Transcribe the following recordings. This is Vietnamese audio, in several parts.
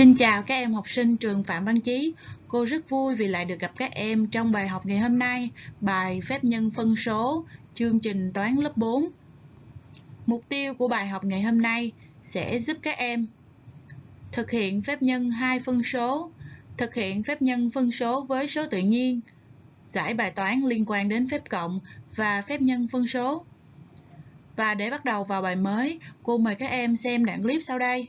Xin chào các em học sinh trường Phạm Văn Chí. Cô rất vui vì lại được gặp các em trong bài học ngày hôm nay, bài phép nhân phân số, chương trình toán lớp 4. Mục tiêu của bài học ngày hôm nay sẽ giúp các em thực hiện phép nhân hai phân số, thực hiện phép nhân phân số với số tự nhiên, giải bài toán liên quan đến phép cộng và phép nhân phân số. Và để bắt đầu vào bài mới, cô mời các em xem đoạn clip sau đây.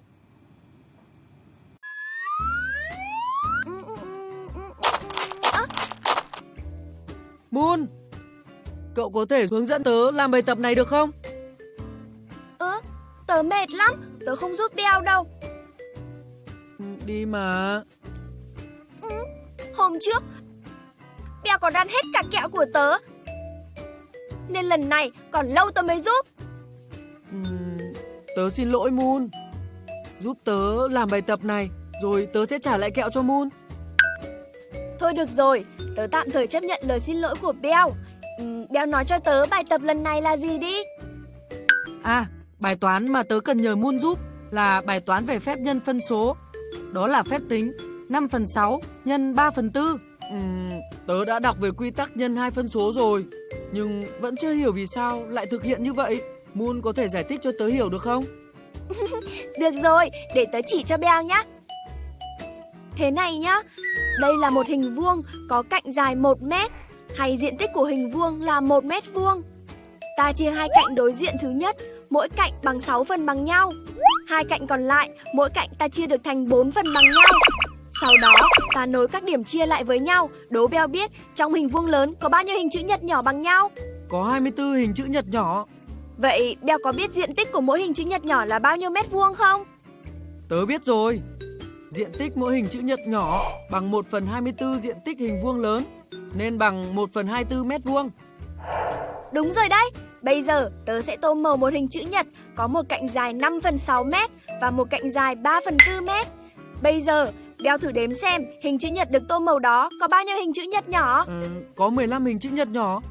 Moon Cậu có thể hướng dẫn tớ làm bài tập này được không? Ơ, tớ mệt lắm, tớ không giúp Beo đâu. Ừ, Đi mà. Ừ, Hôm trước Beo còn ăn hết cả kẹo của tớ. Nên lần này còn lâu tớ mới giúp. Ừ, Tớ xin lỗi Moon. Giúp tớ làm bài tập này Rồi tớ sẽ trả lại kẹo cho Moon. Thôi được rồi, tớ tạm thời chấp nhận lời xin lỗi của Beo. Ừ, Beo nói cho tớ bài tập lần này là gì đi. À, bài toán mà tớ cần nhờ Moon giúp là bài toán về phép nhân phân số. Đó là phép tính 5 phần 6 nhân 3 phần 4. Uhm, tớ đã đọc về quy tắc nhân hai phân số rồi, nhưng vẫn chưa hiểu vì sao lại thực hiện như vậy. Moon có thể giải thích cho tớ hiểu được không? được rồi, để tớ chỉ cho Beo nhé. Thế này nhá, đây là một hình vuông có cạnh dài 1 mét hay diện tích của hình vuông là 1 mét vuông. Ta chia hai cạnh đối diện thứ nhất, mỗi cạnh bằng 6 phần bằng nhau. Hai cạnh còn lại, mỗi cạnh ta chia được thành 4 phần bằng nhau. Sau đó, ta nối các điểm chia lại với nhau, đố Beo biết trong hình vuông lớn có bao nhiêu hình chữ nhật nhỏ bằng nhau. Có 24 hình chữ nhật nhỏ. Vậy Beo có biết diện tích của mỗi hình chữ nhật nhỏ là bao nhiêu mét vuông không? Tớ biết rồi. Diện tích mỗi hình chữ nhật nhỏ bằng 1 phần 24 diện tích hình vuông lớn nên bằng 1 phần 24 mét vuông. Đúng rồi đấy. Bây giờ tớ sẽ tô màu một hình chữ nhật có một cạnh dài 5 phần 6 mét và một cạnh dài 3 phần 4 mét. Bây giờ đeo thử đếm xem hình chữ nhật được tô màu đó có bao nhiêu hình chữ nhật nhỏ? Ừ, có 15 hình chữ nhật nhỏ.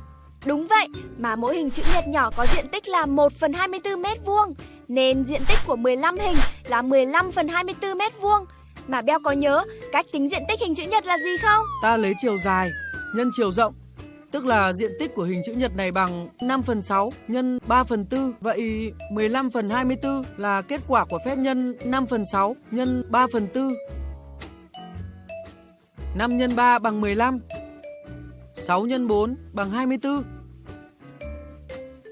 Đúng vậy, mà mỗi hình chữ nhật nhỏ có diện tích là 1 phần 24 mét vuông Nên diện tích của 15 hình là 15 phần 24 mét vuông mà Beo có nhớ cách tính diện tích hình chữ nhật là gì không? Ta lấy chiều dài nhân chiều rộng, Tức là diện tích của hình chữ nhật này bằng 5 phần 6 nhân 3 phần 4 Vậy 15 phần 24 là kết quả của phép nhân 5 phần 6 nhân 3 phần 4 5 x 3 bằng 15 6 x 4 bằng 24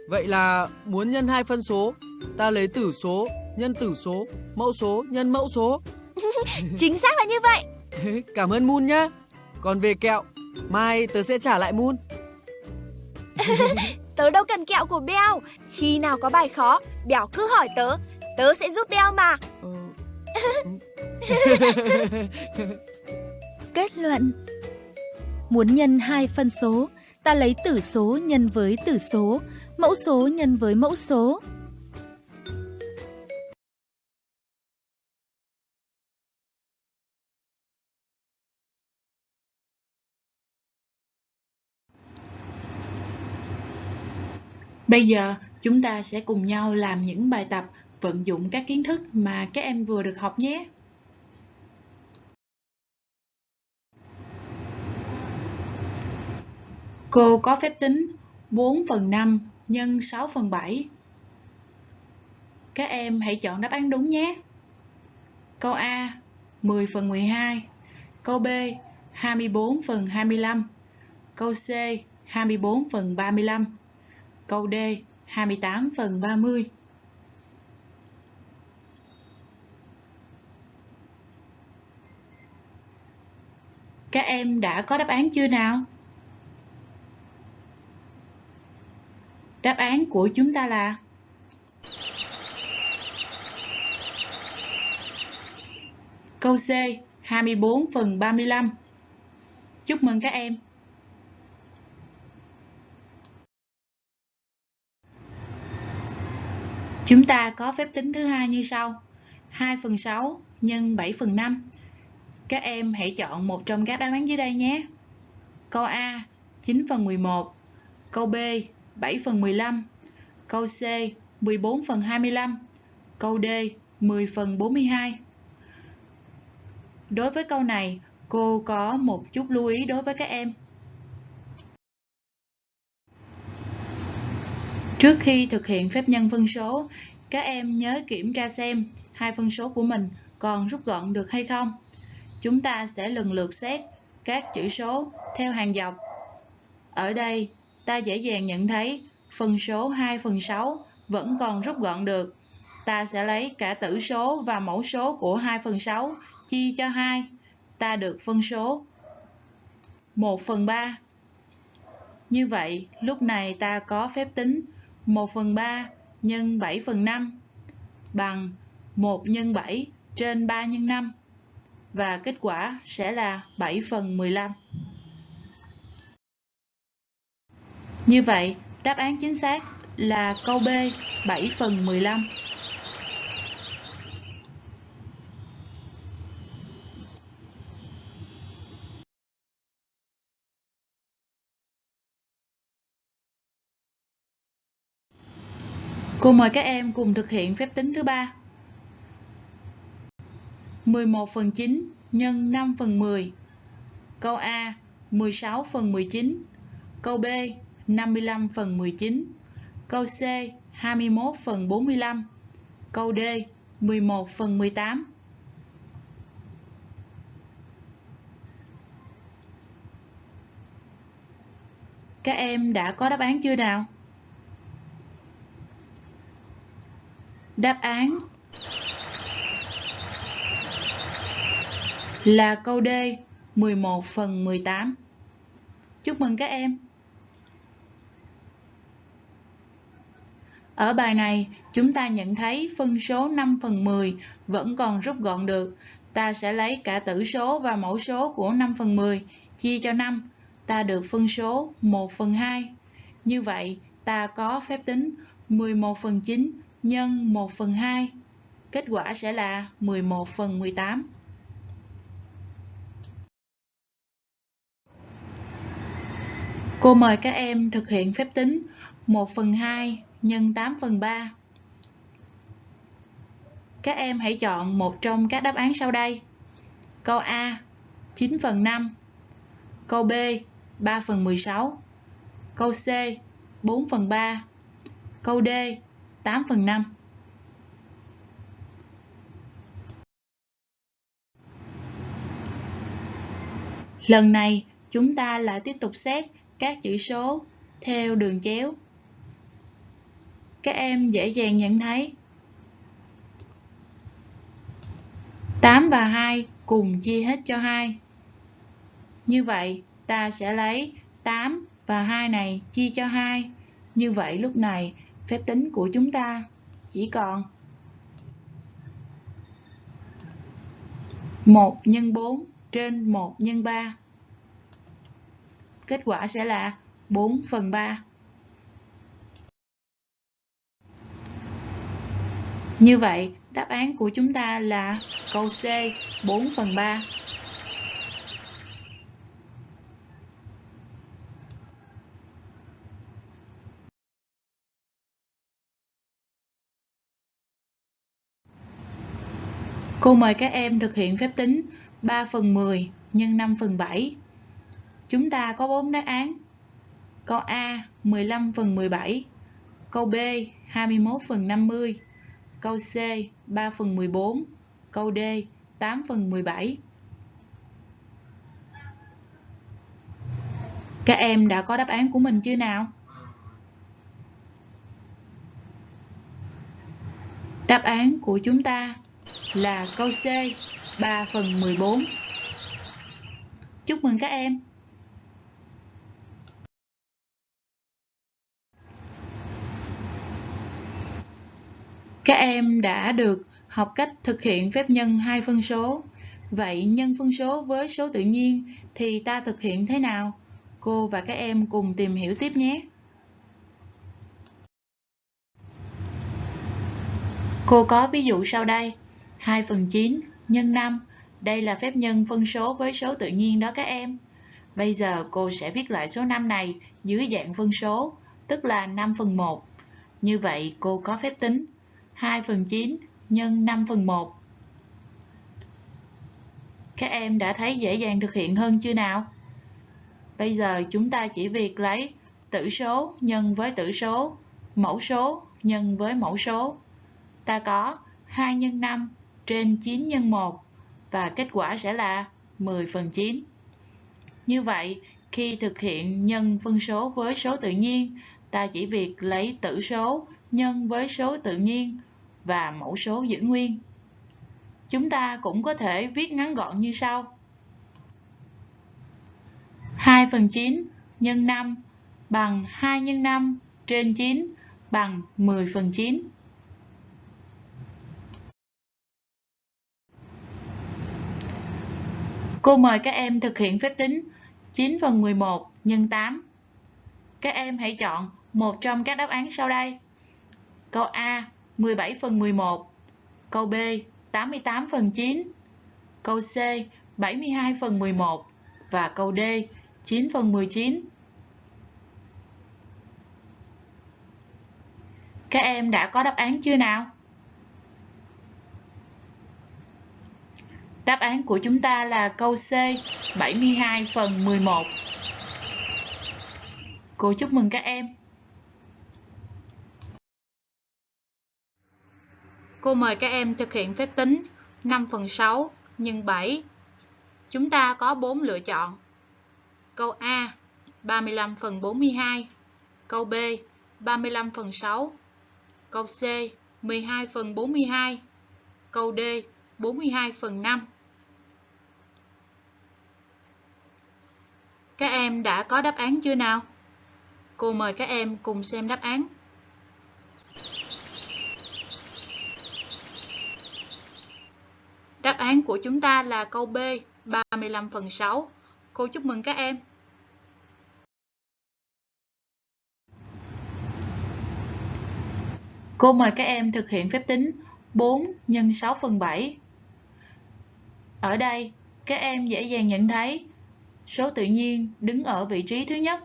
Vậy là muốn nhân hai phân số. Ta lấy tử số nhân tử số, Mẫu số nhân mẫu số. Chính xác là như vậy. Cảm ơn Moon nhá. Còn về kẹo Mai tớ sẽ trả lại Moon. Tớ đâu cần kẹo của Beo. Khi nào có bài khó Bèo cứ hỏi tớ. Tớ sẽ giúp Beo mà. Ừ. Kết luận. Muốn nhân hai phân số Ta lấy tử số nhân với tử số Mẫu số nhân với mẫu số Bây giờ, chúng ta sẽ cùng nhau làm những bài tập vận dụng các kiến thức mà các em vừa được học nhé. Cô có phép tính 4 phần 5 nhân 6 phần 7. Các em hãy chọn đáp án đúng nhé. Câu A 10 phần 12. Câu B 24 phần 25. Câu C 24 phần 35. Câu D 28 phần 30 Các em đã có đáp án chưa nào? Đáp án của chúng ta là Câu C 24 phần 35 Chúc mừng các em! Chúng ta có phép tính thứ hai như sau. 2 phần 6 nhân 7 phần 5. Các em hãy chọn một trong các đáp án dưới đây nhé. Câu A 9 phần 11. Câu B 7 phần 15. Câu C 14 phần 25. Câu D 10 phần 42. Đối với câu này, cô có một chút lưu ý đối với các em. Trước khi thực hiện phép nhân phân số, các em nhớ kiểm tra xem hai phân số của mình còn rút gọn được hay không. Chúng ta sẽ lần lượt xét các chữ số theo hàng dọc. Ở đây, ta dễ dàng nhận thấy phân số 2 phần 6 vẫn còn rút gọn được. Ta sẽ lấy cả tử số và mẫu số của 2 phần 6 chia cho 2. Ta được phân số 1 phần 3. Như vậy, lúc này ta có phép tính 1 phần 3 nhân 7 phần 5 bằng 1 nhân 7 trên 3 nhân 5 và kết quả sẽ là 7 phần 15. Như vậy, đáp án chính xác là câu B 7 phần 15. Cô mời các em cùng thực hiện phép tính thứ ba. 11 phần 9 nhân 5 phần 10. Câu A 16 phần 19. Câu B 55 phần 19. Câu C 21 phần 45. Câu D 11 phần 18. Các em đã có đáp án chưa nào? Đáp án là câu D 11 phần 18. Chúc mừng các em! Ở bài này, chúng ta nhận thấy phân số 5 phần 10 vẫn còn rút gọn được. Ta sẽ lấy cả tử số và mẫu số của 5 phần 10 chia cho 5. Ta được phân số 1 phần 2. Như vậy, ta có phép tính 11 phần 9 nhân 1 phần 2. Kết quả sẽ là 11 phần 18. Cô mời các em thực hiện phép tính 1 phần 2 nhân 8 phần 3. Các em hãy chọn một trong các đáp án sau đây. Câu A 9 phần 5 Câu B 3 phần 16 Câu C 4 phần 3 Câu D 8 phần 5 Lần này, chúng ta lại tiếp tục xét các chữ số theo đường chéo. Các em dễ dàng nhận thấy 8 và 2 cùng chia hết cho 2. Như vậy, ta sẽ lấy 8 và 2 này chia cho 2. Như vậy lúc này phép tính của chúng ta chỉ còn 1 nhân 4 trên 1 nhân 3. Kết quả sẽ là 4 phần 3. Như vậy, đáp án của chúng ta là câu C 4 phần 3. Cô mời các em thực hiện phép tính 3 phần 10 nhân 5 phần 7. Chúng ta có 4 đáp án. Câu A 15 phần 17, câu B 21 phần 50, câu C 3 phần 14, câu D 8 phần 17. Các em đã có đáp án của mình chưa nào? Đáp án của chúng ta là câu C 3 phần 14. Chúc mừng các em! Các em đã được học cách thực hiện phép nhân hai phân số. Vậy nhân phân số với số tự nhiên thì ta thực hiện thế nào? Cô và các em cùng tìm hiểu tiếp nhé. Cô có ví dụ sau đây. 2 phần 9 nhân 5. Đây là phép nhân phân số với số tự nhiên đó các em. Bây giờ cô sẽ viết lại số 5 này dưới dạng phân số, tức là 5 phần 1. Như vậy cô có phép tính 2 phần 9 nhân 5 phần 1. Các em đã thấy dễ dàng thực hiện hơn chưa nào? Bây giờ chúng ta chỉ việc lấy tử số nhân với tử số, mẫu số nhân với mẫu số. Ta có 2 x 5 trên 9 x 1 và kết quả sẽ là 10 phần 9. Như vậy, khi thực hiện nhân phân số với số tự nhiên, ta chỉ việc lấy tử số nhân với số tự nhiên và mẫu số giữ nguyên. Chúng ta cũng có thể viết ngắn gọn như sau. 2 phần 9 nhân 5 bằng 2 nhân 5 trên 9 bằng 10 phần 9. Cô mời các em thực hiện phép tính 9 phần 11 nhân 8. Các em hãy chọn một trong các đáp án sau đây. Câu A 17 phần 11 Câu B 88 phần 9 Câu C 72 phần 11 Và câu D 9 phần 19 Các em đã có đáp án chưa nào? Đáp án của chúng ta là câu C 72 phần 11 Cô chúc mừng các em. Cô mời các em thực hiện phép tính 5 phần 6 nhân 7. Chúng ta có 4 lựa chọn. Câu A 35 phần 42 Câu B 35 phần 6 Câu C 12 phần 42 Câu D 42 phần 5 Các em đã có đáp án chưa nào? Cô mời các em cùng xem đáp án. Đáp án của chúng ta là câu B, 35 phần 6. Cô chúc mừng các em. Cô mời các em thực hiện phép tính 4 x 6 phần 7. Ở đây, các em dễ dàng nhận thấy số tự nhiên đứng ở vị trí thứ nhất,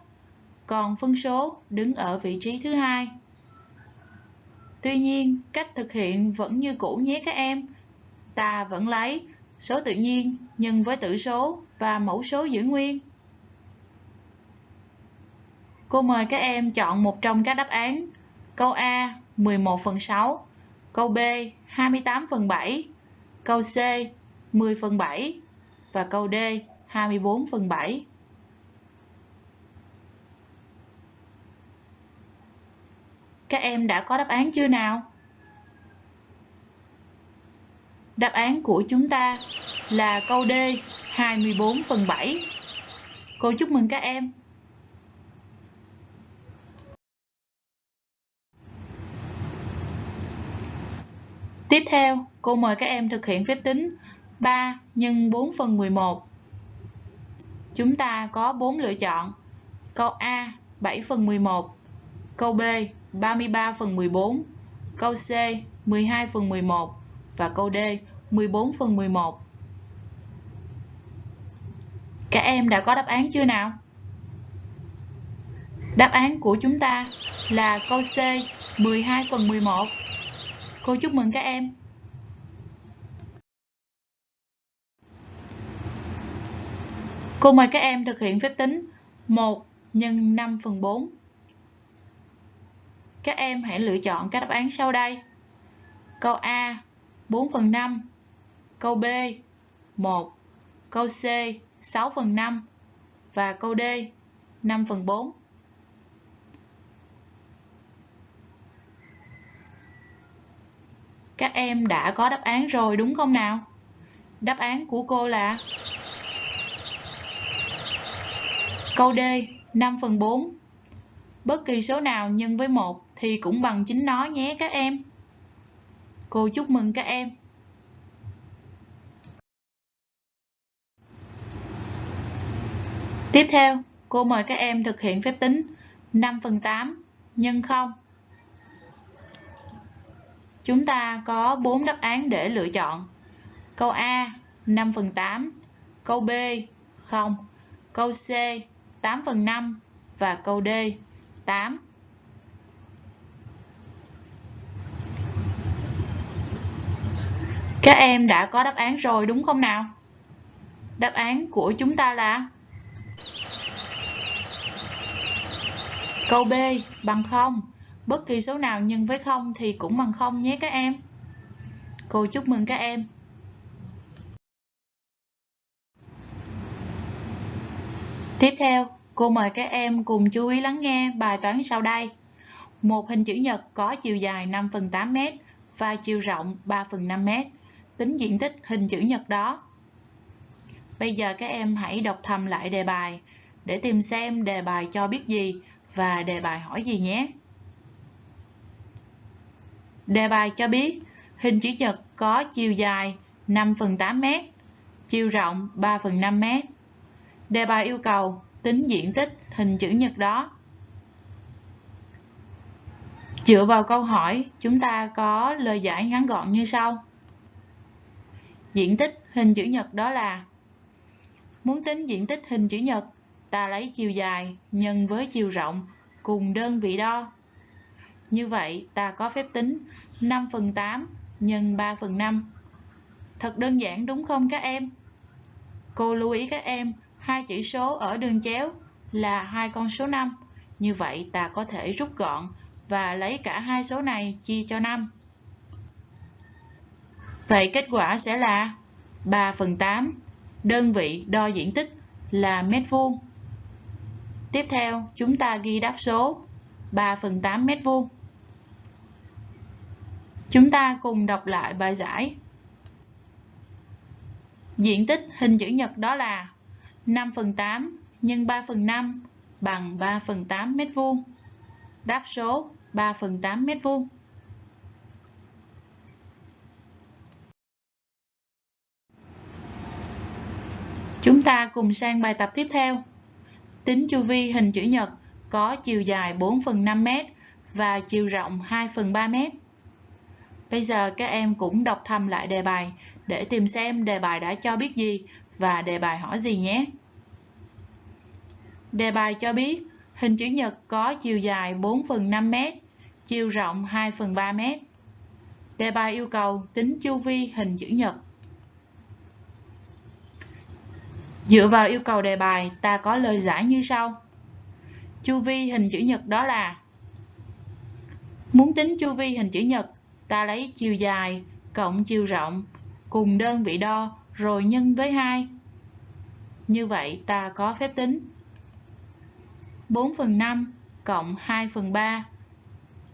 còn phân số đứng ở vị trí thứ hai. Tuy nhiên, cách thực hiện vẫn như cũ nhé các em ta vẫn lấy số tự nhiên nhân với tử số và mẫu số giữ nguyên. Cô mời các em chọn một trong các đáp án. Câu A 11 phần 6, câu B 28 phần 7, câu C 10 phần 7 và câu D 24 phần 7. Các em đã có đáp án chưa nào? Đáp án của chúng ta là câu D 24 phần 7. Cô chúc mừng các em. Tiếp theo, cô mời các em thực hiện phép tính 3 x 4 phần 11. Chúng ta có 4 lựa chọn. Câu A 7 phần 11, câu B 33 phần 14, câu C 12 phần 11 và câu D 14 phần 11. Các em đã có đáp án chưa nào? Đáp án của chúng ta là câu C 12 phần 11. Cô chúc mừng các em. Cô mời các em thực hiện phép tính 1 nhân 5 phần 4. Các em hãy lựa chọn các đáp án sau đây. Câu A 4 phần 5 Câu B 1 Câu C 6 phần 5 Và câu D 5 phần 4 Các em đã có đáp án rồi, đúng không nào? Đáp án của cô là Câu D 5 phần 4 Bất kỳ số nào nhân với 1 thì cũng bằng chính nó nhé các em. Cô chúc mừng các em. Tiếp theo, cô mời các em thực hiện phép tính 5 phần 8 nhân 0. Chúng ta có 4 đáp án để lựa chọn. Câu A 5 phần 8, câu B 0, câu C 8 phần 5 và câu D 8. Các em đã có đáp án rồi, đúng không nào? Đáp án của chúng ta là Câu B, bằng 0. Bất kỳ số nào nhân với 0 thì cũng bằng 0 nhé các em. Cô chúc mừng các em. Tiếp theo, cô mời các em cùng chú ý lắng nghe bài toán sau đây. Một hình chữ nhật có chiều dài 5 phần 8 m và chiều rộng 3 phần 5 m. Tính diện tích hình chữ nhật đó. Bây giờ các em hãy đọc thầm lại đề bài để tìm xem đề bài cho biết gì và đề bài hỏi gì nhé. Đề bài cho biết hình chữ nhật có chiều dài 5 phần 8 m, chiều rộng 3 phần 5 m. Đề bài yêu cầu tính diện tích hình chữ nhật đó. Dựa vào câu hỏi, chúng ta có lời giải ngắn gọn như sau. Diện tích hình chữ nhật đó là Muốn tính diện tích hình chữ nhật, ta lấy chiều dài nhân với chiều rộng cùng đơn vị đo. Như vậy, ta có phép tính 5 phần 8 nhân 3 phần 5. Thật đơn giản đúng không các em? Cô lưu ý các em, hai chỉ số ở đường chéo là hai con số 5. Như vậy ta có thể rút gọn và lấy cả hai số này chia cho 5. Vậy kết quả sẽ là 3 phần 8, đơn vị đo diện tích là mét vuông. Tiếp theo, chúng ta ghi đáp số 3 phần 8 mét vuông. Chúng ta cùng đọc lại bài giải. Diện tích hình chữ nhật đó là 5 phần 8 nhân 3 phần 5 bằng 3 phần 8 mét vuông. Đáp số 3 phần 8 mét vuông. Chúng ta cùng sang bài tập tiếp theo. Tính chu vi hình chữ nhật có chiều dài 4 phần 5 mét và chiều rộng 2 phần 3 mét. Bây giờ các em cũng đọc thầm lại đề bài để tìm xem đề bài đã cho biết gì và đề bài hỏi gì nhé. Đề bài cho biết hình chữ nhật có chiều dài 4 phần 5 m, chiều rộng 2 phần 3 m. Đề bài yêu cầu tính chu vi hình chữ nhật. Dựa vào yêu cầu đề bài, ta có lời giải như sau. Chu vi hình chữ nhật đó là Muốn tính chu vi hình chữ nhật, ta lấy chiều dài cộng chiều rộng cùng đơn vị đo rồi nhân với 2. Như vậy ta có phép tính 4 phần 5 cộng 2 phần 3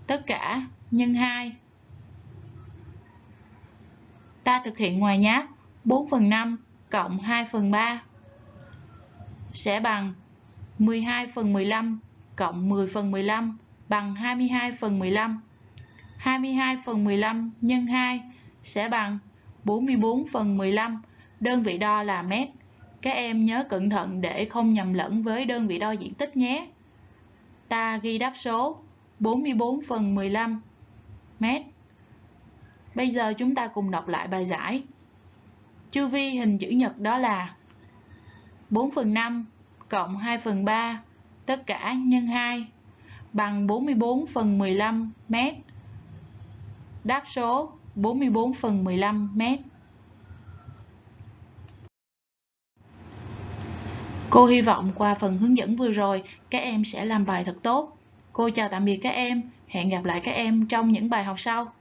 tất cả nhân 2. Ta thực hiện ngoài nháp 4 phần 5 cộng 2 phần 3 sẽ bằng 12 phần 15 cộng 10 phần 15 bằng 22 phần 15. 22 phần 15 nhân 2 sẽ bằng 44 phần 15. Đơn vị đo là mét. Các em nhớ cẩn thận để không nhầm lẫn với đơn vị đo diện tích nhé. Ta ghi đáp số 44 phần 15 mét. Bây giờ chúng ta cùng đọc lại bài giải. Chu vi hình chữ nhật đó là 4 phần 5 cộng 2 phần 3 tất cả nhân 2 bằng 44 phần 15 mét. Đáp số 44 phần 15 mét. Cô hy vọng qua phần hướng dẫn vừa rồi, các em sẽ làm bài thật tốt. Cô chào tạm biệt các em, hẹn gặp lại các em trong những bài học sau.